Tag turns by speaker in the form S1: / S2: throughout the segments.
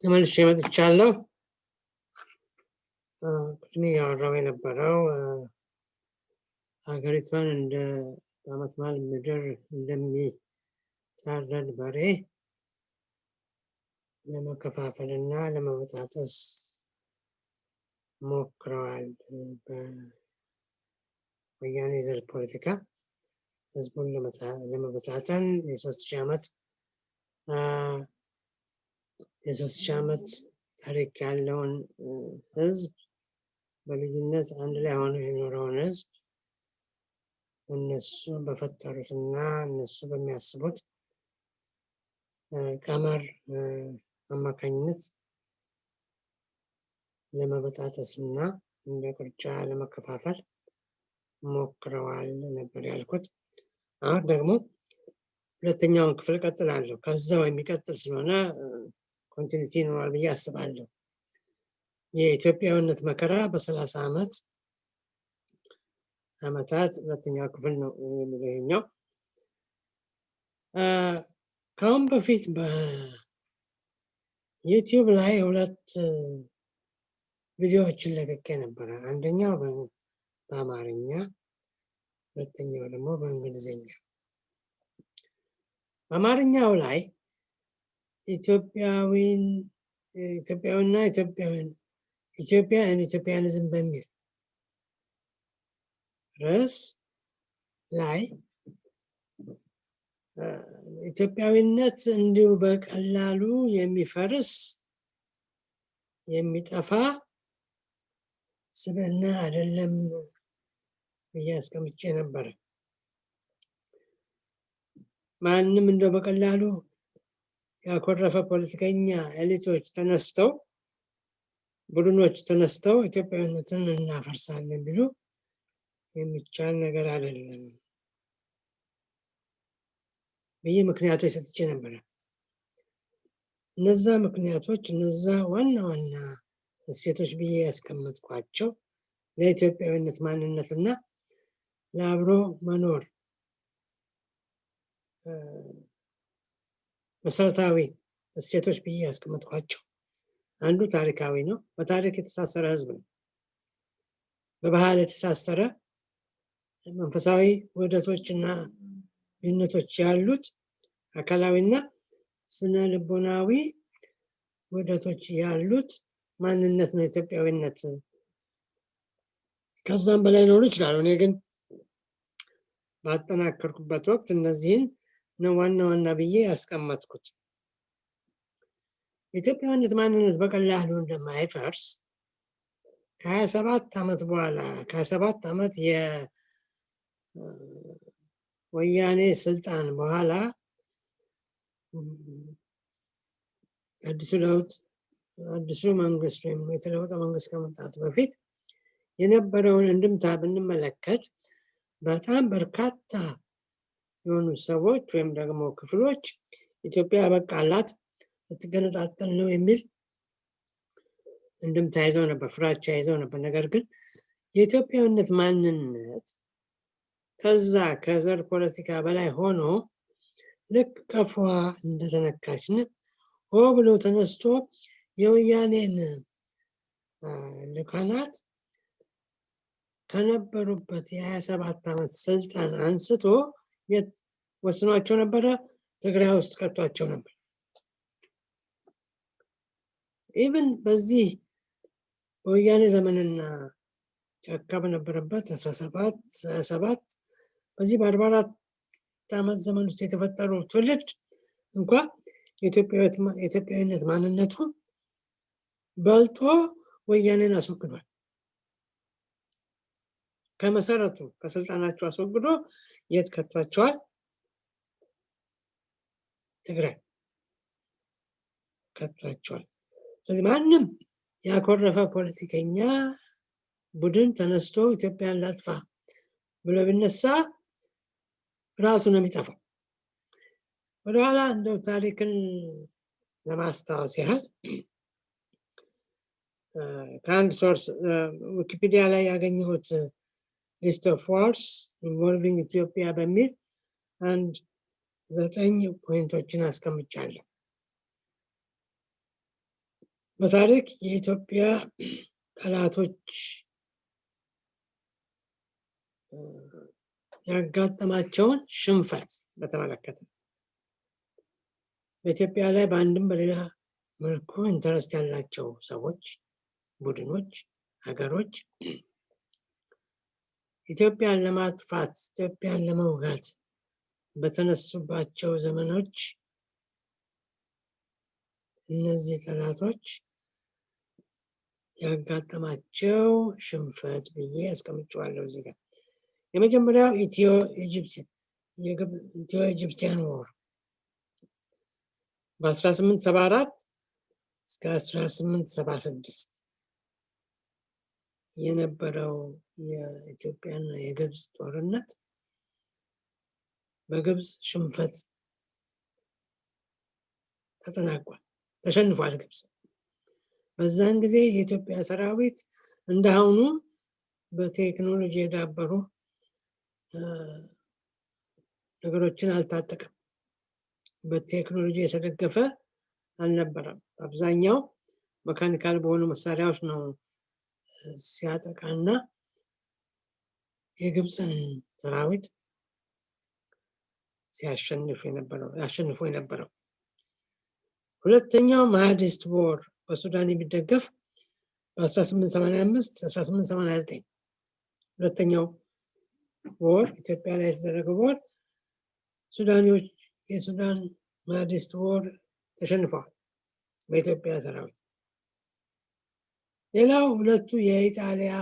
S1: ተመልሼ መጥቻለሁ። ቅድሜ ያወራው የነበረው ሀገሪቷን እንደ በዓመት በዓል ምድር እንደሚታረድ በሬ ለመከፋፈል እና ለመበጣጠስ ሞክረዋል። በወያኔ ዘር ፖለቲካ ህዝቡን ለመበታተን የሶስት ሺህ ዓመት የሶስት ሺህ ዓመት ታሪክ ያለውን ህዝብ በልዩነት አንድ ላይ ሆኖ የኖረውን ህዝብ እነሱ በፈጠሩትና እነሱ በሚያስቡት ቀመር አማካኝነት ለመበጣጠስ እና እንደ ቅርጫ ለመከፋፈል ሞክረዋል ነበር ያልኩት። አሁን ደግሞ ሁለተኛውን ክፍል ቀጥላለሁ። ከዛው የሚቀጥል ስለሆነ ኮንቲኒቲ ይኖራል ብዬ አስባለሁ። የኢትዮጵያዊነት መከራ በሰላሳ ዓመት ዓመታት ሁለተኛው ክፍል ነው የሚለው ከአሁን በፊት በዩቲዩብ ላይ ሁለት ቪዲዮዎችን ለቅቄ ነበረ። አንደኛው በአማርኛ፣ ሁለተኛው ደግሞ በእንግሊዝኛ። በአማርኛው ላይ ኢትዮጵያዊን ኢትዮጵያዊና ኢትዮጵያዊን ኢትዮጵያን ኢትዮጵያኒዝም በሚል ርዕስ ላይ ኢትዮጵያዊነት እንዲሁ በቀላሉ የሚፈርስ የሚጠፋ ስብዕና አይደለም ብዬ አስቀምጬ ነበረ። ማንም እንደው በቀላሉ ያኮረፈ ፖለቲከኛ ኤሊቶች ተነስተው ቡድኖች ተነስተው ኢትዮጵያዊነትን እናፈርሳለን ቢሉ የሚቻል ነገር አይደለም ብዬ ምክንያቶች ሰጥቼ ነበረ። እነዛ ምክንያቶች እነዛ ዋና ዋና እሴቶች ብዬ ያስቀመጥኳቸው ለኢትዮጵያዊነት ማንነትና ለአብሮ መኖር መሰረታዊ እሴቶች ብዬ ያስቀመጥኳቸው አንዱ ታሪካዊ ነው። በታሪክ የተሳሰረ ህዝብ ነው። በባህል የተሳሰረ መንፈሳዊ ውህደቶች እና ልዩነቶች ያሉት አካላዊና ስነ ልቦናዊ ውህደቶች ያሉት ማንነት ነው ኢትዮጵያዊነት። ከዛም በላይ ሊኖሩ ይችላሉ። እኔ ግን ባጠናከርኩበት ወቅት እነዚህን ነው ዋና ዋና ብዬ ያስቀመጥኩት። የኢትዮጵያዊነት ማንነት በቀላሉ እንደማይፈርስ ከሀያ ሰባት ዓመት በኋላ ከሀያ ሰባት ዓመት የወያኔ ስልጣን በኋላ አዲሱ ለውጥ አዲሱ መንግስት ወይም የተለወጠ መንግስት ከመምጣቱ በፊት የነበረውን እንድምታ ብንመለከት በጣም በርካታ የሆኑ ሰዎች ወይም ደግሞ ክፍሎች ኢትዮጵያ በቃላት ልትገነጣጠል ነው የሚል እንድምታ ይዘው ነበር፣ ፍራቻ ይዘው ነበር። ነገር ግን የኢትዮጵያዊነት ማንነት ከዛ ከዘር ፖለቲካ በላይ ሆኖ ልክ ቀፏ እንደተነካች ሆ ብሎ ተነስቶ የወያኔን ልካናት ከነበሩበት የሀያ ሰባት ዓመት ስልጣን አንስቶ የት ወስኗቸው ነበረ? ትግራይ ውስጥ ከቷቸው ነበር። ኢቭን በዚህ በወያኔ ዘመንና ጫካ በነበረበት አስራ ሰባት በዚህ በአርባ አራት ዓመት ዘመን ውስጥ የተፈጠሩ ትውልድ እንኳ የኢትዮጵያዊነት ማንነቱ በልጦ ወያኔን አስወግዷል። ከመሰረቱ ከስልጣናቸው አስወግዶ የት ከቷቸዋል? ትግራይ ከቷቸዋል። ስለዚህ ማንም ያኮረፈ ፖለቲከኛ ቡድን ተነስቶ ኢትዮጵያን ላጥፋ ብሎ ቢነሳ ራሱ ነው የሚጠፋው። ወደኋላ እንደው ታሪክን ለማስታወስ ያህል ከአንድ source ዊኪፒዲያ ላይ ያገኘሁት list of wars involving ኢትዮጵያ በሚል አንድ ዘጠኝ point ኦችን አስቀምጫለሁ። በታሪክ የኢትዮጵያ ጠላቶች ያጋጠማቸውን ሽንፈት በተመለከተ በኢትዮጵያ ላይ በአንድም በሌላ መልኩ interest ያላቸው ሰዎች፣ ቡድኖች፣ ሀገሮች ኢትዮጵያን ለማጥፋት ኢትዮጵያን ለመውጋት በተነሱባቸው ዘመኖች እነዚህ ጠላቶች ያጋጠማቸው ሽንፈት ብዬ አስቀምጨዋለሁ እዚህ ጋር። የመጀመሪያው ኢትዮ ኢጅፕቲያን ወር በ1874 እስከ 1876 የነበረው የኢትዮጵያና የግብፅ ጦርነት በግብፅ ሽንፈት ተጠናቋል። ተሸንፏል ግብፅ። በዛን ጊዜ የኢትዮጵያ ሰራዊት እንደአሁኑ በቴክኖሎጂ የዳበሩ ነገሮችን አልታጠቀም። በቴክኖሎጂ የተደገፈ አልነበረም። አብዛኛው መካኒካል በሆኑ መሳሪያዎች ነው ሲያጠቃና የግብፅን ሰራዊት ሲያሸንፍ የነበረው ያሸንፎ የነበረው። ሁለተኛው ማህዲስት ወር በሱዳን የሚደገፍ በ1885 1889 ሁለተኛው ወር ኢትዮጵያ ላይ የተደረገው ወር ሱዳኒዎች የሱዳን ማህዲስት ወር ተሸንፈዋል በኢትዮጵያ ሰራዊት። ሌላው ሁለቱ የኢጣሊያ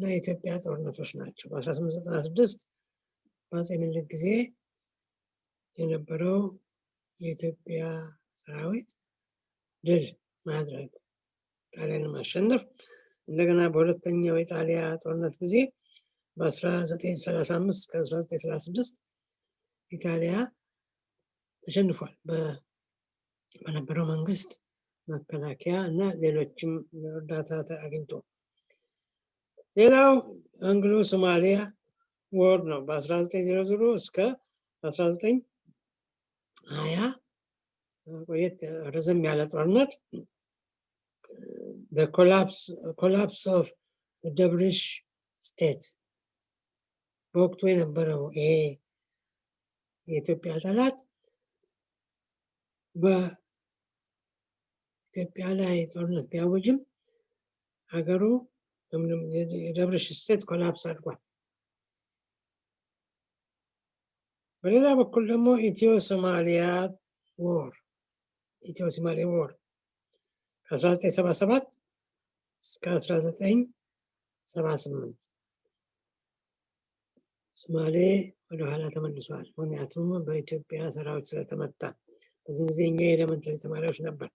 S1: እና የኢትዮጵያ ጦርነቶች ናቸው። በ1896 በአፄ ምኒልክ ጊዜ የነበረው የኢትዮጵያ ሰራዊት ድል ማድረግ ጣሊያንን ማሸነፍ እንደገና በሁለተኛው የጣሊያ ጦርነት ጊዜ በ1935 እስከ 1936 ኢጣሊያ ተሸንፏል በነበረው መንግስት መከላከያ እና ሌሎችም እርዳታ አግኝቶ ሌላው አንግሎ ሶማሊያ ወር ነው በ1900 እስከ 1920 ቆየት ረዘም ያለ ጦርነት collapse of Dervish state በወቅቱ የነበረው ይሄ የኢትዮጵያ ጠላት በኢትዮጵያ ላይ ጦርነት ቢያውጅም ሀገሩ የ Dervish state collapse አድርጓል። በሌላ በኩል ደግሞ ኢትዮ ሶማሊያ war ኢትዮ ሶማሌ war ከ1977 እስከ 1978 ሶማሌ ወደኋላ ተመልሷል። ምክንያቱም በኢትዮጵያ ሰራዊት ስለተመታ። በዚህ ጊዜ እኛ የ elementary ተማሪዎች ነበር።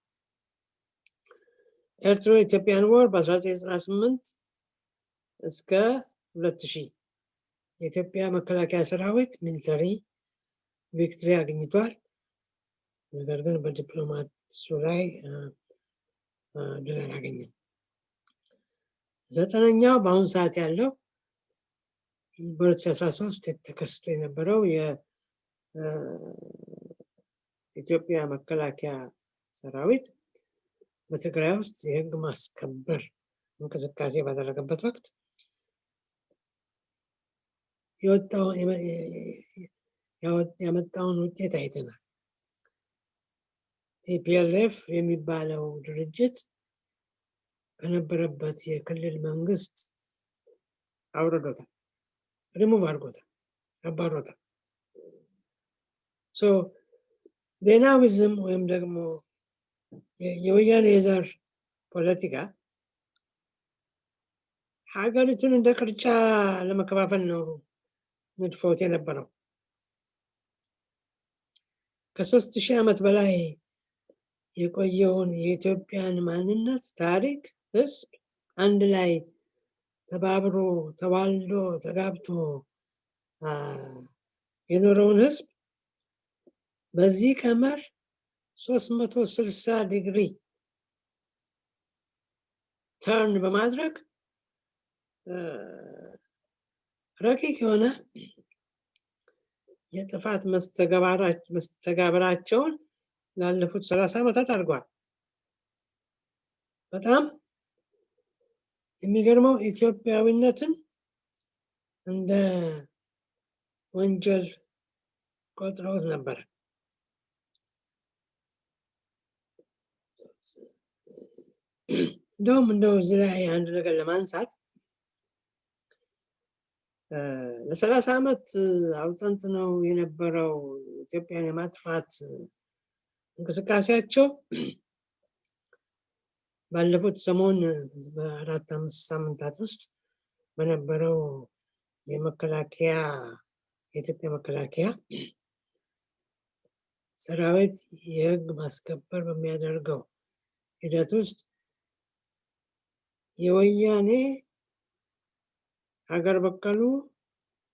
S1: ኤርትሮ Ethiopian war በ1998 እስከ 2000 የኢትዮጵያ መከላከያ ሰራዊት military victory አግኝቷል። ነገር ግን በዲፕሎማሲው ላይ ድል አላገኘም። ዘጠነኛው በአሁኑ ሰዓት ያለው በ2013 ተከስቶ የነበረው የኢትዮጵያ መከላከያ ሰራዊት በትግራይ ውስጥ የህግ ማስከበር እንቅስቃሴ ባደረገበት ወቅት ያመጣውን ውጤት አይተናል። TPLF የሚባለው ድርጅት ከነበረበት የክልል መንግስት አውርዶታል፣ ሪሙቭ አድርጎታል፣ አባሮታል። ዴናዊዝም ወይም ደግሞ የወያኔ የዘር ፖለቲካ ሀገሪቱን እንደ ቅርጫ ለመከፋፈል ነው ንድፎት የነበረው። ከሶስት ሺህ ዓመት በላይ የቆየውን የኢትዮጵያን ማንነት፣ ታሪክ፣ ህዝብ አንድ ላይ ተባብሮ ተዋልዶ ተጋብቶ የኖረውን ህዝብ በዚህ ቀመር 360 ዲግሪ ተርን በማድረግ ረቂቅ የሆነ የጥፋት መስተጋብራቸውን ላለፉት ሰላሳ ዓመታት አድርጓል። በጣም የሚገርመው ኢትዮጵያዊነትን እንደ ወንጀል ቆጥረውት ነበር። እንደውም እንደው እዚህ ላይ አንድ ነገር ለማንሳት ለሰላሳ ዓመት አውጠንጥነው የነበረው ኢትዮጵያን የማጥፋት እንቅስቃሴያቸው። ባለፉት ሰሞን በአራት አምስት ሳምንታት ውስጥ በነበረው የመከላከያ የኢትዮጵያ መከላከያ ሰራዊት የህግ ማስከበር በሚያደርገው ሂደት ውስጥ የወያኔ ሀገር በቀሉ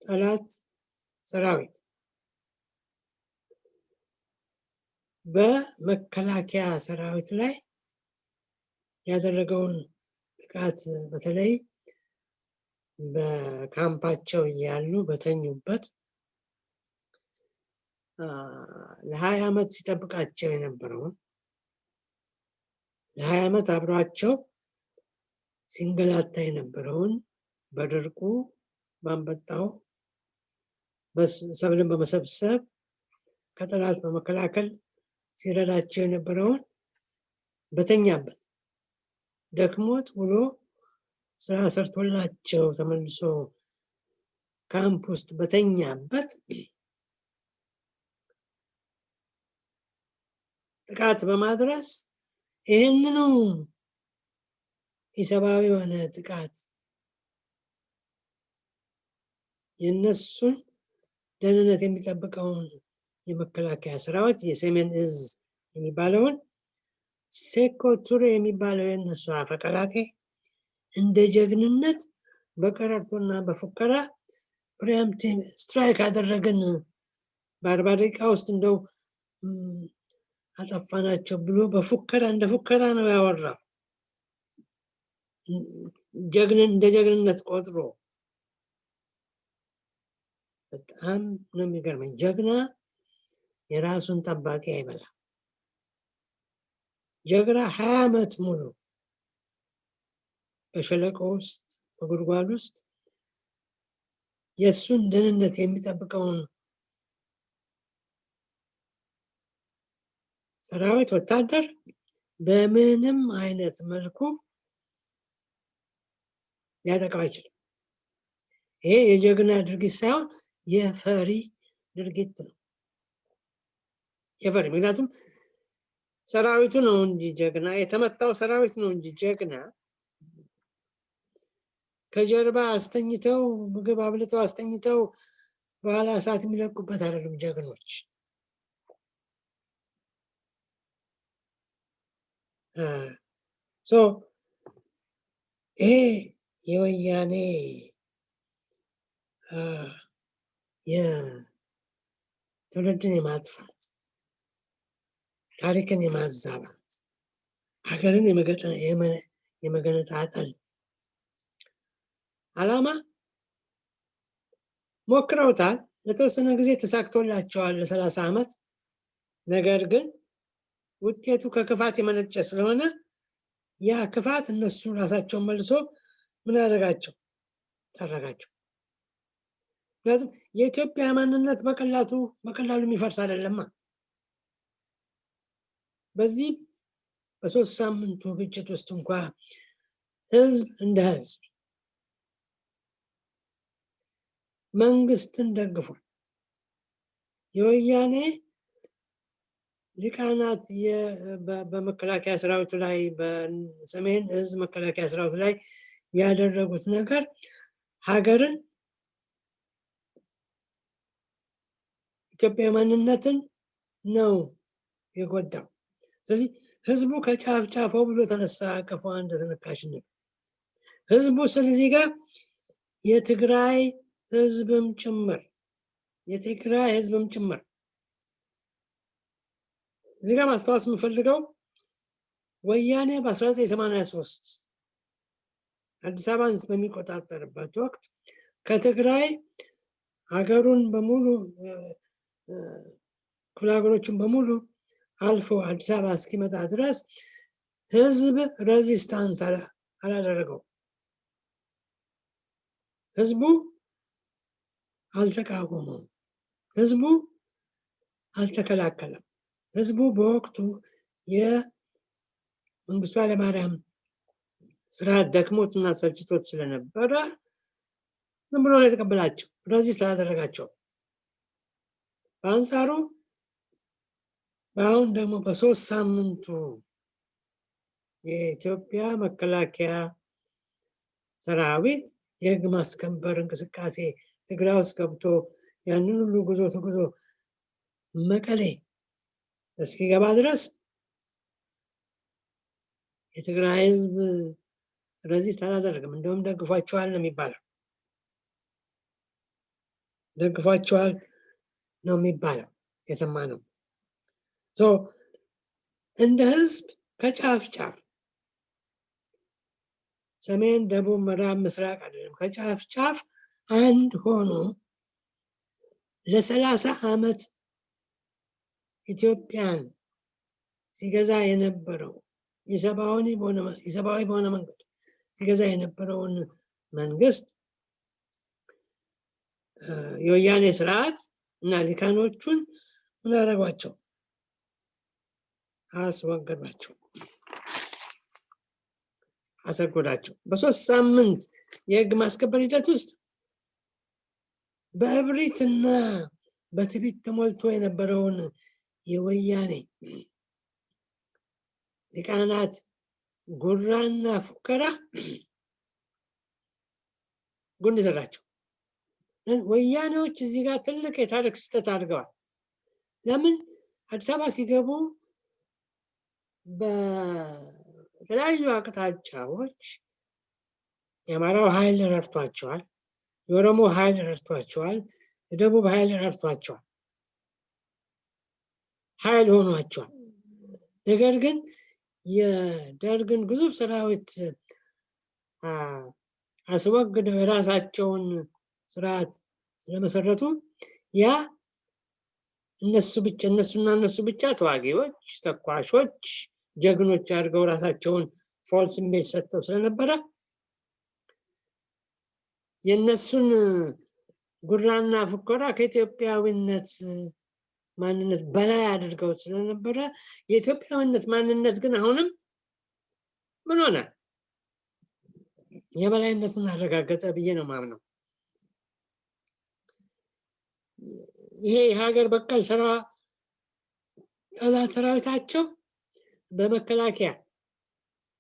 S1: ጠላት ሰራዊት በመከላከያ ሰራዊት ላይ ያደረገውን ጥቃት በተለይ በካምፓቸው እያሉ በተኙበት ለሀያ ዓመት ሲጠብቃቸው የነበረውን ለሀያ ዓመት አብሯቸው ሲንገላታ የነበረውን በድርቁ በአንበጣው ሰብልን በመሰብሰብ ከጠላት በመከላከል ሲረዳቸው የነበረውን በተኛበት ደክሞት ውሎ ስራ ሰርቶላቸው ተመልሶ ካምፕ ውስጥ በተኛበት ጥቃት በማድረስ ይህንኑ ኢሰብአዊ የሆነ ጥቃት የእነሱን ደህንነት የሚጠብቀውን የመከላከያ ሰራዊት የሰሜን እዝ የሚባለውን ሴኮ ቱሬ የሚባለው የእነሱ አፈቀላጤ እንደ ጀግንነት በቀረርቶና በፉከራ preemptive strike አደረግን በአርባ ደቂቃ ውስጥ እንደው አጠፋናቸው ብሎ በፉከራ እንደ ፉከራ ነው ያወራው። እንደ ጀግንነት ቆጥሮ በጣም ነው የሚገርመኝ። ጀግና የራሱን ጠባቂ አይበላ። ጀግና ሀያ ዓመት ሙሉ በሸለቆ ውስጥ በጉድጓድ ውስጥ የእሱን ደህንነት የሚጠብቀውን ሰራዊት ወታደር በምንም አይነት መልኩ ሊያጠቃው አይችልም። ይሄ የጀግና ድርጊት ሳይሆን የፈሪ ድርጊት ነው። የፈሪ ምክንያቱም ሰራዊቱ ነው እንጂ ጀግና የተመታው ሰራዊት ነው እንጂ ጀግና ከጀርባ አስተኝተው ምግብ አብልተው አስተኝተው በኋላ እሳት የሚለቁበት አይደሉም ጀግኖች። ይሄ የወያኔ የትውልድን የማጥፋት ታሪክን የማዛባት ሀገርን የመገነጣጠል አላማ ሞክረውታል። ለተወሰነ ጊዜ ተሳክቶላቸዋል ለሰላሳ ዓመት። ነገር ግን ውጤቱ ከክፋት የመነጨ ስለሆነ ያ ክፋት እነሱ ራሳቸውን መልሶ ምን ያደረጋቸው ጠረጋቸው። ምክንያቱም የኢትዮጵያ ማንነት በቀላቱ በቀላሉ የሚፈርስ አይደለማ። በዚህ በሶስት ሳምንቱ ግጭት ውስጥ እንኳ ህዝብ እንደ ህዝብ መንግስትን ደግፏል። የወያኔ ሊቃናት በመከላከያ ሰራዊቱ ላይ በሰሜን እዝ መከላከያ ሰራዊቱ ላይ ያደረጉት ነገር ሀገርን ኢትዮጵያ ማንነትን ነው የጎዳው። ስለዚህ ህዝቡ ከጫፍ ጫፎ ብሎ ተነሳ አቀፏ እንደተነካሽነት ህዝቡ ስለዚህ ጋር የትግራይ ህዝብም ጭምር የትግራይ ህዝብም ጭምር እዚህ ጋር ማስታወስ የምፈልገው ወያኔ በ1983 አዲስ አበባን በሚቆጣጠርበት ወቅት ከትግራይ ሀገሩን በሙሉ ክፍለ ሀገሮችን በሙሉ አልፎ አዲስ አበባ እስኪመጣ ድረስ ህዝብ resistance አላደረገው። ህዝቡ አልተቃወመም። ህዝቡ አልተከላከለም። ህዝቡ በወቅቱ የመንግስቱ ኃይለማርያም ስራ ደክሞት እና ሰልችቶት ስለነበረ ዝም ብሎ የተቀበላቸው፣ resist አላደረጋቸው። በአንጻሩ በአሁን ደግሞ በሶስት ሳምንቱ የኢትዮጵያ መከላከያ ሰራዊት የህግ ማስከበር እንቅስቃሴ ትግራይ ውስጥ ገብቶ ያንን ሁሉ ጉዞ ተጉዞ መቀሌ እስኪገባ ድረስ የትግራይ ህዝብ ሬዚስት አላደረግም። እንደውም ደግፏቸዋል ነው የሚባለው። ደግፏቸዋል ነው የሚባለው የሰማ ነው። እንደ ህዝብ ከጫፍ ጫፍ ሰሜን፣ ደቡብ፣ ምዕራብ፣ ምስራቅ አይደለም ከጫፍ ጫፍ አንድ ሆኖ ለሰላሳ ዓመት ኢትዮጵያን ሲገዛ የነበረው የሰብአዊ በሆነ መንገድ ሲገዛ የነበረውን መንግስት የወያኔ ስርዓት እና ሊካኖቹን ምን አደረጓቸው? አስወገዷቸው፣ አሰጎዳቸው። በሶስት ሳምንት የህግ ማስከበር ሂደት ውስጥ በእብሪትና በትዕቢት ተሞልቶ የነበረውን የወያኔ ሊቃናት ጉራና ፉከራ ጉንድ ዘራቸው። ወያኔዎች እዚህ ጋር ትልቅ የታሪክ ስህተት አድርገዋል። ለምን አዲስ አበባ ሲገቡ በተለያዩ አቅጣጫዎች የአማራው ኃይል ረድቷቸዋል፣ የኦሮሞ ኃይል ረድቷቸዋል፣ የደቡብ ኃይል ረድቷቸዋል፣ ኃይል ሆኗቸዋል። ነገር ግን የደርግን ግዙፍ ሰራዊት አስወግደው የራሳቸውን ስርዓት ስለመሰረቱ ያ እነሱ ብቻ እነሱና እነሱ ብቻ ተዋጊዎች፣ ተኳሾች፣ ጀግኖች አድርገው ራሳቸውን false image ሰጥተው ስለነበረ የእነሱን ጉራና ፉከራ ከኢትዮጵያዊነት ማንነት በላይ አድርገው ስለነበረ የኢትዮጵያዊነት ማንነት ግን አሁንም ምን ሆነ? የበላይነትን አረጋገጠ ብዬ ነው ማምነው። ይሄ የሀገር በቀል ስራ ጠላት ሰራዊታቸው በመከላከያ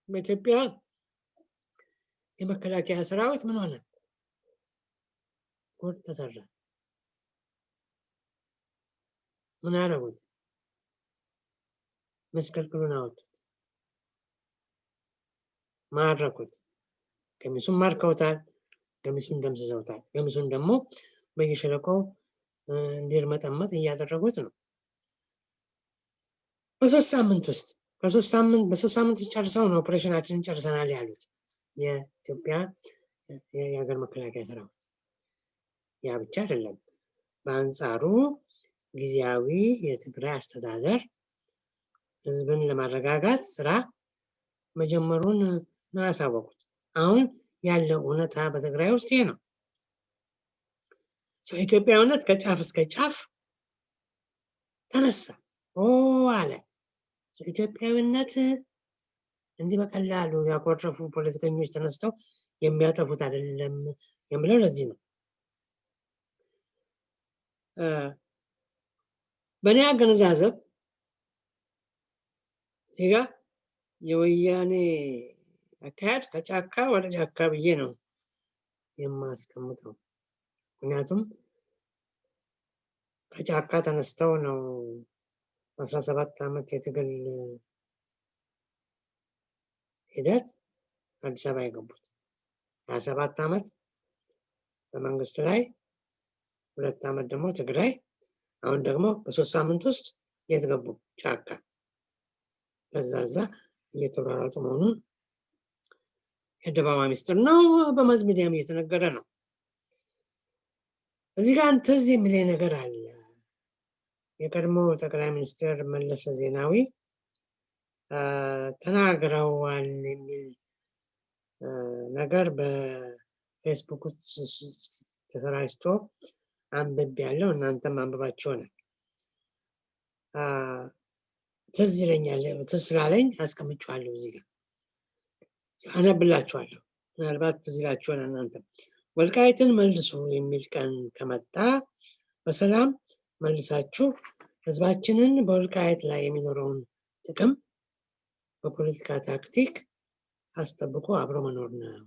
S1: በኢትዮጵያ የመከላከያ ሰራዊት ምን ሆነ? ጉድ ተሰራ። ምን አደረጉት? መስቀልቅሉን አወጡት፣ ማረኩት። ገሚሱን ማርከውታል፣ ገሚሱን ደምስሰውታል። ገሚሱን ደግሞ በየሸለቆው እንዲርመጠመጥ እያደረጉት ነው። በሶስት ሳምንት ውስጥ በሶስት ሳምንት በሶስት ሳምንት ውስጥ ጨርሰው ነው ኦፕሬሽናችንን ጨርሰናል ያሉት የኢትዮጵያ የሀገር መከላከያ ሰራዊት። ያ ብቻ አይደለም። በአንጻሩ ጊዜያዊ የትግራይ አስተዳደር ህዝብን ለማረጋጋት ስራ መጀመሩን ነው ያሳወቁት። አሁን ያለው እውነታ በትግራይ ውስጥ ይሄ ነው። ኢትዮጵያዊነት ከጫፍ እስከ ጫፍ ተነሳ አለ። ኢትዮጵያዊነት እንዲህ በቀላሉ ያኮረፉ ፖለቲከኞች ተነስተው የሚያጠፉት አይደለም የምለው ለዚህ ነው። በእኔ አገነዛዘብ እዚህ የወያኔ አካሄድ ከጫካ ወደ ጫካ ብዬ ነው የማስቀምጠው። ምክንያቱም ከጫካ ተነስተው ነው አስራ ሰባት ዓመት የትግል ሂደት አዲስ አበባ የገቡት። ሀያ ሰባት ዓመት በመንግስት ላይ ሁለት ዓመት ደግሞ ትግራይ፣ አሁን ደግሞ በሶስት ሳምንት ውስጥ የት ገቡ? ጫካ። በዛ ዛ እየተሯሯጡ መሆኑን የአደባባይ ሚስጥር ነው። በማዝ እየተነገረ ነው። እዚህ ጋር ትዝ የሚለኝ ነገር አለ። የቀድሞ ጠቅላይ ሚኒስትር መለሰ ዜናዊ ተናግረዋል የሚል ነገር በፌስቡክ ተሰራጭቶ አንብቤ ያለው እናንተም አንብባችሁ ነው። ትዝ ይለኛል። ትዝ ስላለኝ አስቀምጬዋለሁ እዚህ ጋር አነብላችኋለሁ። ምናልባት ትዝ ይላችሁ እናንተ ወልቃይትን መልሱ የሚል ቀን ከመጣ በሰላም መልሳችሁ ህዝባችንን በወልቃይት ላይ የሚኖረውን ጥቅም በፖለቲካ ታክቲክ አስጠብቆ አብሮ መኖር ነው።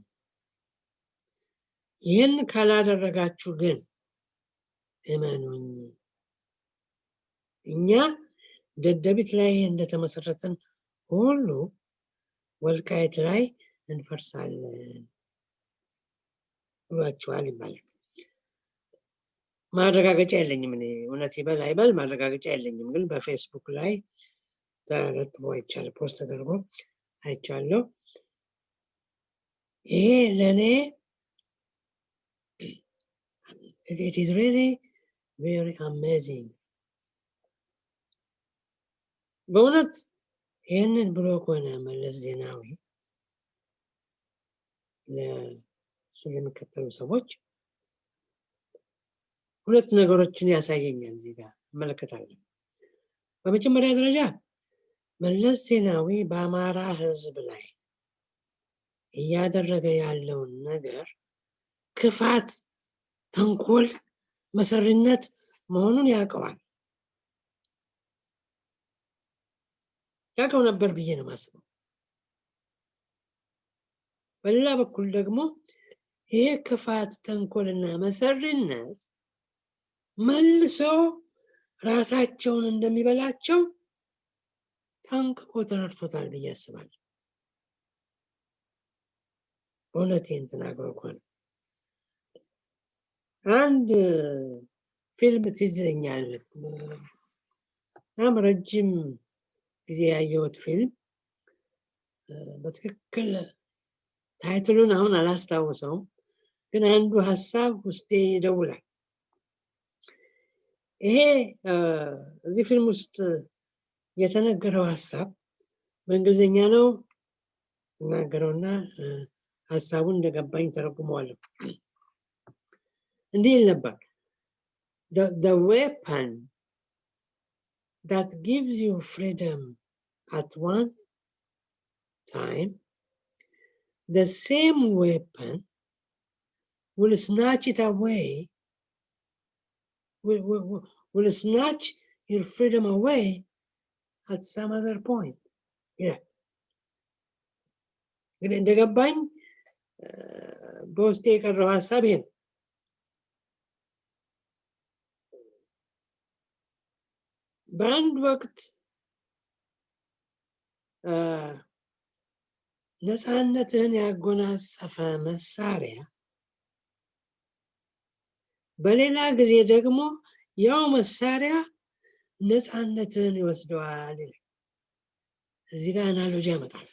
S1: ይህን ካላደረጋችሁ ግን እመኑኝ እኛ ደደቢት ላይ እንደተመሰረትን ሁሉ ወልቃይት ላይ እንፈርሳለን ብሏቸዋል ይባላል። ማረጋገጫ የለኝም እኔ እውነት ይበል አይበል ማረጋገጫ የለኝም፣ ግን በፌስቡክ ላይ ተለጥፎ አይቻለሁ፣ post ተደርጎ አይቻለሁ። ይሄ ለእኔ it is really very amazing በእውነት ይህንን ብሎ ከሆነ መለስ ዜናዊ ለእሱ ለሚከተሉ ሰዎች ሁለት ነገሮችን ያሳየኛል እዚህ ጋር እመለከታለሁ። በመጀመሪያ ደረጃ መለስ ዜናዊ በአማራ ሕዝብ ላይ እያደረገ ያለውን ነገር ክፋት፣ ተንኮል፣ መሰሪነት መሆኑን ያውቀዋል። ያውቀው ነበር ብዬ ነው የማስበው። በሌላ በኩል ደግሞ ይሄ ክፋት፣ ተንኮልና መሰሪነት መልሶ ራሳቸውን እንደሚበላቸው ጠንቅቆ ተረድቶታል ብዬ አስባለሁ። በእውነቴን ተናግሮ ከሆነ አንድ ፊልም ትዝ ይለኛል። በጣም ረጅም ጊዜ ያየሁት ፊልም በትክክል ታይትሉን አሁን አላስታውሰውም፣ ግን አንዱ ሀሳብ ውስጤ ይደውላል። ይሄ እዚህ ፊልም ውስጥ የተነገረው ሀሳብ በእንግሊዝኛ ነው እናገረውና ሀሳቡን እንደገባኝ ተረጉመዋለሁ። እንዲህ ይል ነበር the weapon that gives you freedom at one time the same weapon will snatch it away will, will, will snatch your freedom away at some other point ይላል። እንግዲህ እንደገባኝ በውስጤ የቀረው ሀሳብ ይሄ ነው። በአንድ ወቅት ነፃነትህን ያጎናጸፈ መሳሪያ በሌላ ጊዜ ደግሞ ያው መሳሪያ ነፃነትህን ይወስደዋል እዚህ ጋር analogy ያመጣል።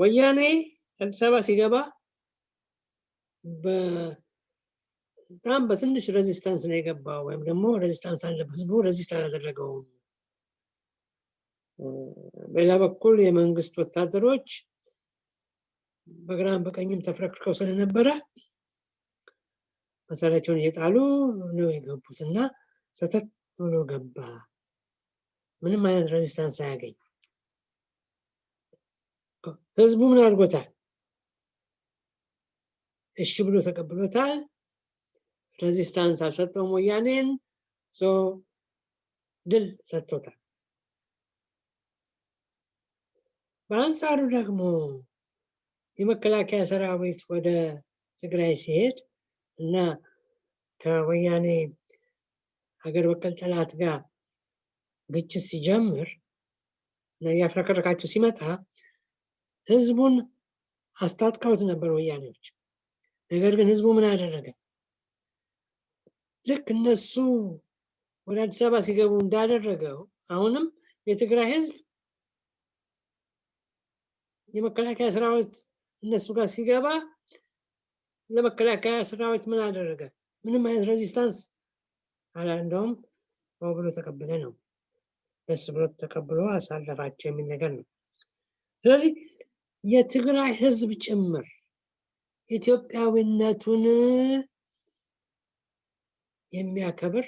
S1: ወያኔ አዲስ አበባ ሲገባ በጣም በትንሽ resistance ነው የገባው፣ ወይም ደግሞ resistance አለበት። ህዝቡ resist አላደረገውም። በሌላ በኩል የመንግስት ወታደሮች በግራም በቀኝም ተፍረክርከው ስለነበረ መሳሪያቸውን እየጣሉ ነው የገቡት እና ሰተት ብሎ ገባ። ምንም አይነት resistance አያገኝ። ህዝቡ ምን አድርጎታል? እሺ ብሎ ተቀብሎታል። resistance አልሰጠውም። ወያኔን ድል ሰጥቶታል። በአንጻሩ ደግሞ የመከላከያ ሰራዊት ወደ ትግራይ ሲሄድ እና ከወያኔ ሀገር በቀል ጠላት ጋር ግጭት ሲጀምር እና እያፍረከረካቸው ሲመጣ ህዝቡን አስታጥቀውት ነበር ወያኔዎች። ነገር ግን ህዝቡ ምን አደረገ? ልክ እነሱ ወደ አዲስ አበባ ሲገቡ እንዳደረገው አሁንም የትግራይ ህዝብ የመከላከያ ሰራዊት እነሱ ጋር ሲገባ ለመከላከያ ሰራዊት ምን አደረገ? ምንም አይነት ሬዚስታንስ አላ እንደውም ብሎ ተቀበለ ነው። ደስ ብሎ ተቀብሎ አሳለፋቸው የሚል ነገር ነው። ስለዚህ የትግራይ ህዝብ ጭምር ኢትዮጵያዊነቱን የሚያከብር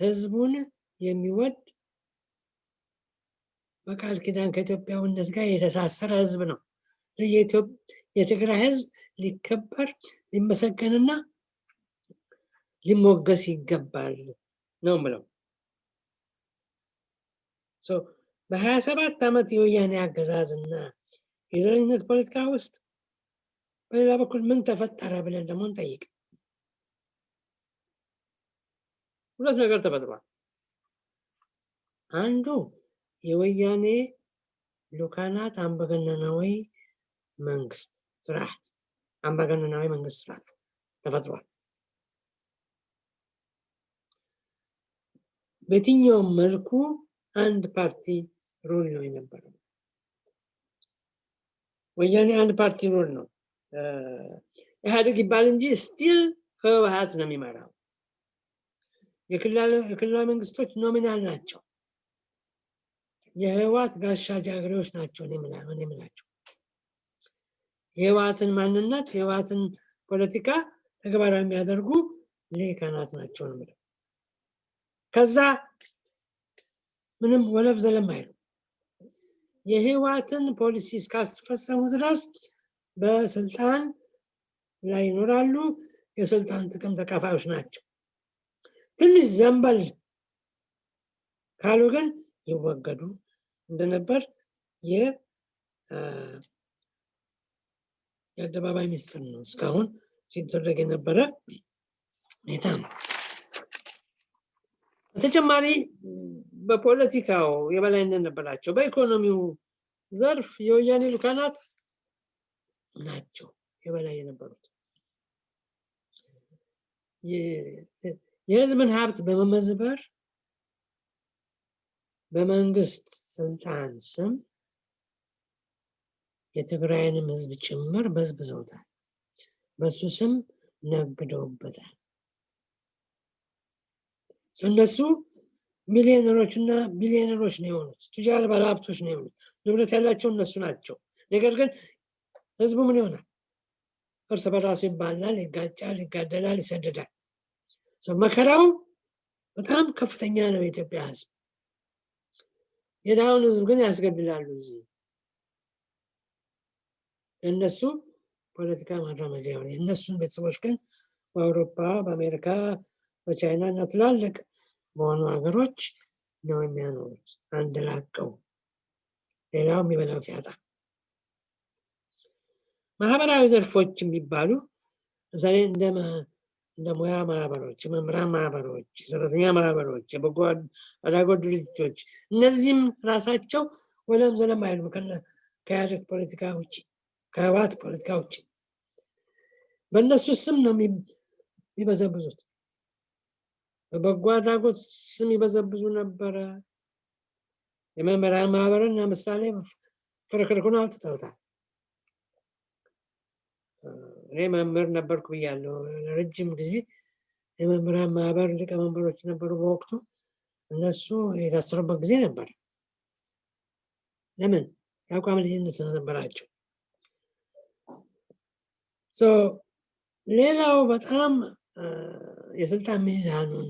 S1: ህዝቡን የሚወድ በቃል ኪዳን ከኢትዮጵያዊነት ጋር የተሳሰረ ህዝብ ነው። የትግራይ ህዝብ ሊከበር ሊመሰገንና ሊሞገስ ይገባል ነው ምለው። በሀያ ሰባት ዓመት የወያኔ አገዛዝና የዘረኝነት ፖለቲካ ውስጥ በሌላ በኩል ምን ተፈጠረ ብለን ደግሞ እንጠይቅ። ሁለት ነገር ተፈጥሯል። አንዱ የወያኔ ሉካናት አምባገነናዊ መንግስት ስርዓት አምባገነናዊ መንግስት ስርዓት ተፈጥሯል። በየትኛውም መልኩ አንድ ፓርቲ rule ነው የነበረው። ወያኔ አንድ ፓርቲ rule ነው። ኢህአዴግ ይባል እንጂ still ህወሀት ነው የሚመራው። የክልላዊ መንግስቶች nominal ናቸው። የህወሀት ጋሻ ጃግሬዎች ናቸው የምላቸው። የህወሀትን ማንነት የህወሀትን ፖለቲካ ተግባራዊ የሚያደርጉ ሊቃናት ናቸው ነው የምለው። ከዛ ምንም ወለፍ ዘለም አይሉ የህወሀትን ፖሊሲ እስካስፈጸሙ ድረስ በስልጣን ላይ ይኖራሉ። የስልጣን ጥቅም ተካፋዮች ናቸው። ትንሽ ዘንበል ካሉ ግን ይወገዱ እንደነበር የአደባባይ ሚስጥር ነው። እስካሁን ሲደረግ የነበረ ሁኔታ ነው። በተጨማሪ በፖለቲካው የበላይነት ነበራቸው። በኢኮኖሚው ዘርፍ የወያኔ ሉካናት ናቸው የበላይ የነበሩት። የህዝብን ሀብት በመመዝበር በመንግስት ስልጣን ስም የትግራይንም ህዝብ ጭምር በዝብዘውታል። በሱ ስም ነግደውበታል። እነሱ ሚሊዮነሮች እና ቢሊዮነሮች ነው የሆኑት። ቱጃር ባለሀብቶች ነው የሆኑት። ንብረት ያላቸው እነሱ ናቸው። ነገር ግን ህዝቡ ምን ይሆናል? እርስ በራሱ ይባላል፣ ይጋጫል፣ ይጋደላል፣ ይሰደዳል። መከራው በጣም ከፍተኛ ነው። የኢትዮጵያ ህዝብ የድሃውን ህዝብ ግን ያስገድላሉ። እዚህ እነሱ ፖለቲካ ማራመጃ የሆነ የእነሱን ቤተሰቦች ግን በአውሮፓ፣ በአሜሪካ፣ በቻይና እና ትላልቅ በሆኑ ሀገሮች ነው የሚያኖሩት አንድ ላቀው ሌላው የሚበላው ሲያጣ። ማህበራዊ ዘርፎች የሚባሉ ለምሳሌ እንደ ሙያ ማህበሮች፣ የመምህራን ማህበሮች፣ የሰራተኛ ማህበሮች፣ የበጎ አድራጎት ድርጅቶች እነዚህም ራሳቸው ወለም ዘለም አይሉም ከኢህአዴግ ፖለቲካ ውጭ ከህወሓት ፖለቲካ ውጭ በእነሱ ስም ነው የሚበዘብዙት። በበጎ አድራጎት ስም ይበዘብዙ ነበረ። የመምህራን ማህበርን ለምሳሌ ፍርክርኩን አውጥተውታል። እኔ መምህር ነበርኩ ብያለሁ። ለረጅም ጊዜ የመምህራን ማህበር ሊቀመንበሮች ነበሩ በወቅቱ። እነሱ የታሰሩበት ጊዜ ነበር። ለምን? የአቋም ልዩነት ስለነበራቸው። ሌላው በጣም የስልጣን ሚዛኑን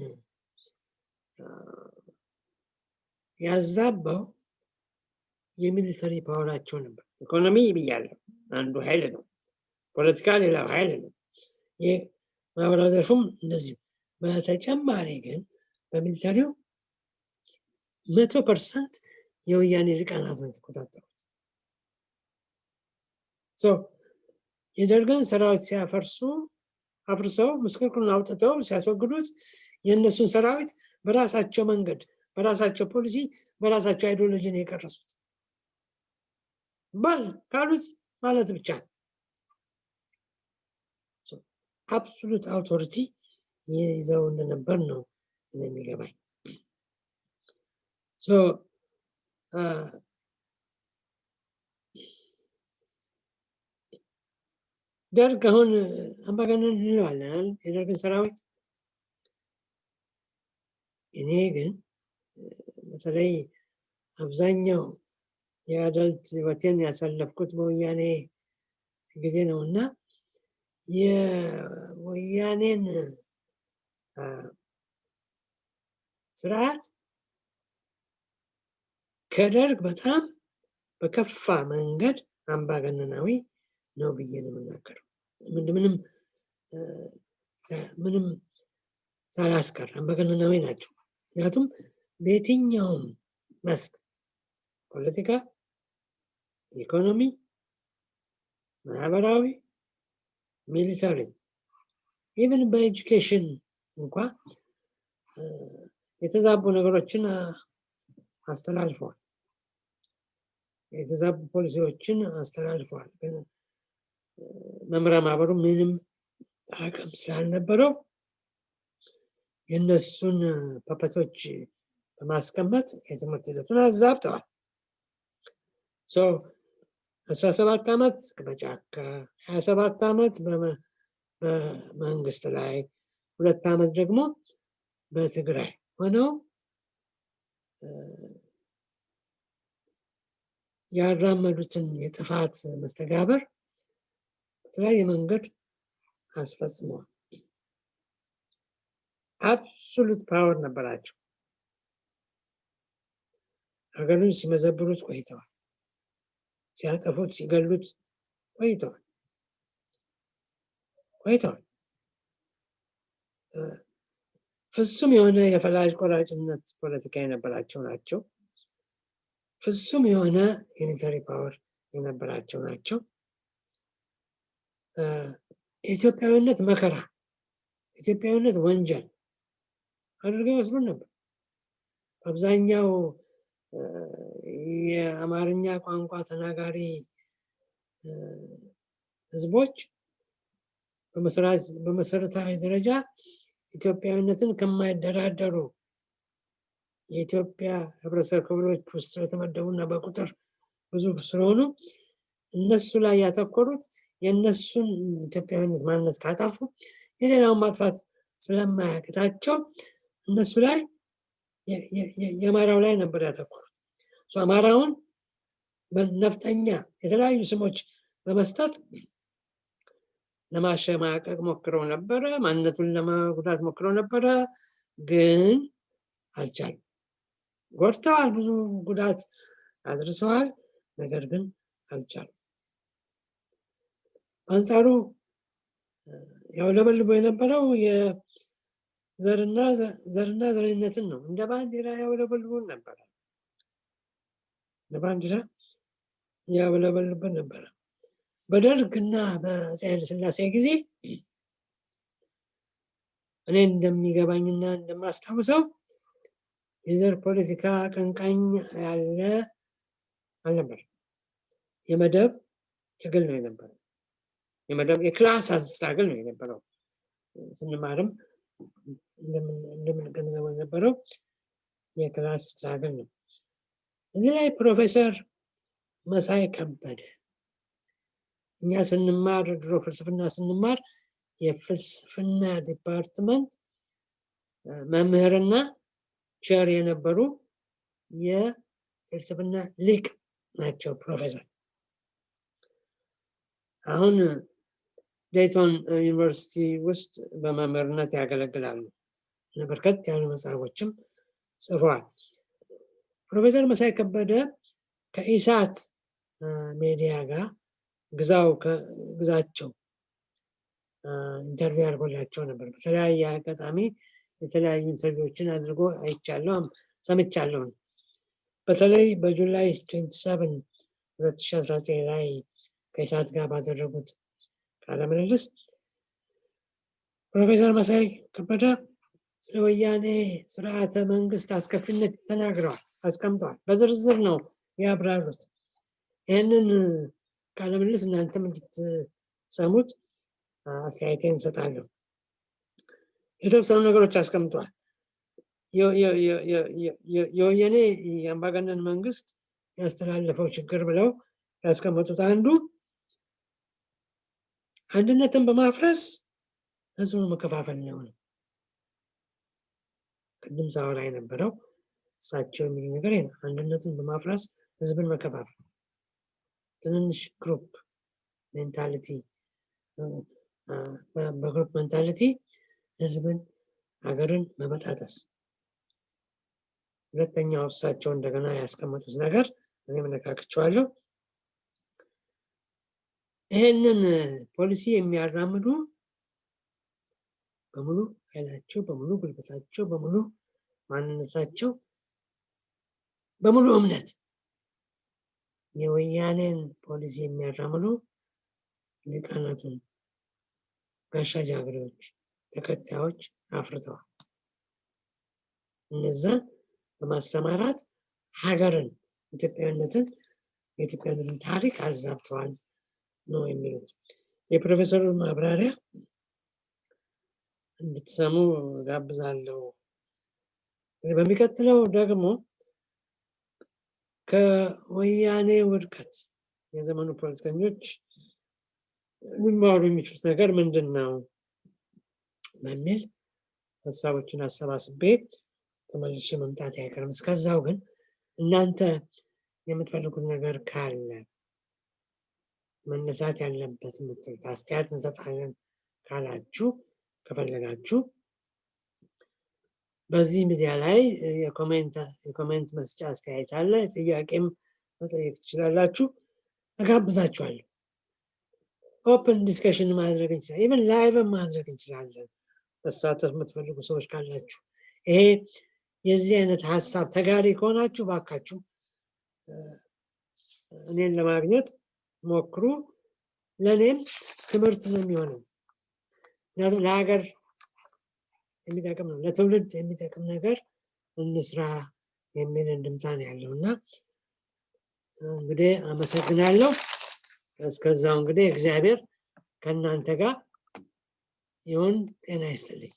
S1: ያዛባው የሚሊተሪ ፓወራቸው ነበር። ኢኮኖሚ ብያለሁ፣ አንዱ ኃይል ነው። ፖለቲካ ሌላው ኃይል ነው። ይህ ማህበራዊ ዘርፉም እንደዚሁ። በተጨማሪ ግን በ military ው መቶ percent የወያኔ ሊቃናት ነው የተቆጣጠሩት። የደርግን ሰራዊት ሲያፈርሱ አፍርሰው ምስቅልቅሉን አውጥተው ሲያስወግዱት የእነሱን ሰራዊት በራሳቸው መንገድ፣ በራሳቸው ፖሊሲ፣ በራሳቸው ideology ነው የቀረጹት። ባል ካሉት ማለት ብቻ ነው። absolute authority ይዘው እንደነበር ነው የሚገባኝ። ደርግ አሁን አምባገነን እንለዋለን። የደርግን ሰራዊት እኔ ግን በተለይ አብዛኛው የአደልት ህይወቴን ያሳለፍኩት በወያኔ ጊዜ ነው እና የወያኔን ስርዓት ከደርግ በጣም በከፋ መንገድ አምባገነናዊ ነው ብዬ ነው የምናገረው። ምንም ምንም ሳላስቀር አምባገነናዊ ናቸው። ምክንያቱም በየትኛውም መስክ ፖለቲካ፣ ኢኮኖሚ፣ ማህበራዊ፣ military even በ education እንኳ የተዛቡ ነገሮችን አስተላልፈዋል። የተዛቡ ፖሊሲዎችን አስተላልፈዋል። ግን መምህራን ማህበሩ ምንም አቅም ስላልነበረው የእነሱን ፐፐቶች በማስቀመጥ የትምህርት ሂደቱን አዛብተዋል። አስራ ሰባት ዓመት በጫካ ሀያ ሰባት ዓመት በመንግስት ላይ ሁለት ዓመት ደግሞ በትግራይ ሆነው ያራመዱትን የጥፋት መስተጋበር በተለያየ መንገድ አስፈጽመዋል። absolute power ነበራቸው። ሀገሩን ሲመዘብሩት ቆይተዋል። ሲያጠፉት፣ ሲገሉት ቆይተዋል ቆይተዋል። ፍጹም የሆነ የፈላጭ ቆራጭነት ፖለቲካ የነበራቸው ናቸው። ፍጹም የሆነ የ military power የነበራቸው ናቸው። የኢትዮጵያዊነት መከራ፣ ኢትዮጵያዊነት ወንጀል አድርገው ይወስዱን ነበር። አብዛኛው የአማርኛ ቋንቋ ተናጋሪ ህዝቦች በመሰረታዊ ደረጃ ኢትዮጵያዊነትን ከማይደራደሩ የኢትዮጵያ ህብረተሰብ ክፍሎች ውስጥ ስለተመደቡና በቁጥር ብዙ ስለሆኑ እነሱ ላይ ያተኮሩት የእነሱን ኢትዮጵያዊነት ማንነት ካጠፉ የሌላውን ማጥፋት ስለማያቅታቸው እነሱ ላይ የአማራው ላይ ነበር ያተኮሩት። አማራውን በነፍጠኛ የተለያዩ ስሞች በመስጠት ለማሸማቀቅ ሞክረው ነበረ። ማንነቱን ለመጉዳት ሞክረው ነበረ፣ ግን አልቻሉም። ጎድተዋል፣ ብዙ ጉዳት አድርሰዋል። ነገር ግን አልቻሉም። በአንጻሩ ያውለበልቦ የነበረው የዘርና ዘርና ዘረኝነትን ነው። እንደ ባንዲራ ያውለበልቡን ነበረ። እንደ ባንዲራ ያውለበልብን ነበረ። በደርግና በአፄ ኃይለሥላሴ ጊዜ እኔ እንደሚገባኝና እንደማስታውሰው የዘር ፖለቲካ አቀንቃኝ ያለ አልነበር። የመደብ ትግል ነው የነበረው። የመደብ የ class struggle ነው የነበረው። ስንማርም እንደምንገነዘበው የነበረው የ class struggle ነው። እዚህ ላይ ፕሮፌሰር መሳይ ከበደ እኛ ስንማር ድሮ ፍልስፍና ስንማር የፍልስፍና department መምህርና ቲቸር የነበሩ የፍልስፍና ሊቅ ናቸው ፕሮፌሰር። አሁን ዴይቶን ዩኒቨርሲቲ ውስጥ በመምህርነት ያገለግላሉ። በርከት ያሉ መጽሐፎችም ጽፈዋል። ፕሮፌሰር መሳይ ከበደ ከኢሳት ሜዲያ ጋር ግዛው ግዛቸው interview አድርጎላቸው ነበር። በተለያየ አጋጣሚ የተለያዩ interview ዎችን አድርጎ አይቻለሁ፣ ሰምቻለሁ። በተለይ በጁላይ 27 2019 ላይ ከኢሳት ጋር ባደረጉት ቃለ ምልልስ ፕሮፌሰር መሳይ ከበደ ስለ ወያኔ ስርዓተ መንግስት አስከፊነት ተናግረዋል፣ አስቀምጠዋል። በዝርዝር ነው ያብራሩት። ይህንን ቃለ ምልልስ እናንተም እንድትሰሙት አስተያየቴን እንሰጣለሁ። የተወሰኑ ነገሮች አስቀምጠዋል። የወያኔ የአምባገነን መንግስት ያስተላለፈው ችግር ብለው ያስቀመጡት አንዱ አንድነትን በማፍረስ ህዝቡን መከፋፈል ነው። ቅድም ሳወራ የነበረው እሳቸው የሚሉ ነገር አንድነቱን በማፍረስ ህዝብን መከፋፈል፣ ትንንሽ group mentality በ group mentality ህዝብን ሀገርን መበጣጠስ። ሁለተኛው እሳቸው እንደገና ያስቀመጡት ነገር እኔ ነካክቸዋለሁ። ይህንን ፖሊሲ የሚያራምዱ በሙሉ ኃይላቸው፣ በሙሉ ጉልበታቸው፣ በሙሉ ማንነታቸው፣ በሙሉ እምነት የወያኔን ፖሊሲ የሚያራምዱ ሊቃናቱን ጋሻ ጃግሬዎች፣ ተከታዮች አፍርተዋል። እነዛን በማሰማራት ሀገርን ኢትዮጵያዊነትን የኢትዮጵያዊነትን ታሪክ አዛብተዋል ነው የሚሉት። የፕሮፌሰሩን ማብራሪያ እንድትሰሙ ጋብዛለሁ። በሚቀጥለው ደግሞ ከወያኔ ውድቀት የዘመኑ ፖለቲከኞች ሊማሩ የሚችሉት ነገር ምንድን ነው በሚል ሀሳቦችን አሰባስቤ ተመልሼ መምጣት አይቀርም። እስከዛው ግን እናንተ የምትፈልጉት ነገር ካለ መነሳት ያለበት የምትሉት አስተያየት እንሰጣለን ካላችሁ ከፈለጋችሁ በዚህ ሚዲያ ላይ የ comment መስጫ አስተያየት አለ። ጥያቄም መጠየቅ ትችላላችሁ። እጋብዛችኋለሁ። open discussion ማድረግ እንችላለን። even live ን ማድረግ እንችላለን። መሳተፍ የምትፈልጉ ሰዎች ካላችሁ ይሄ የዚህ አይነት ሀሳብ ተጋሪ ከሆናችሁ ባካችሁ እኔን ለማግኘት ሞክሩ። ለእኔም ትምህርት ነው የሚሆነው። ምክንያቱም ለሀገር የሚጠቅም ነው፣ ለትውልድ የሚጠቅም ነገር እንስራ የሚል እንድምታ ያለው እና እንግዲህ አመሰግናለሁ። እስከዛው እንግዲህ እግዚአብሔር ከእናንተ ጋር ይሁን። ጤና ይስጥልኝ።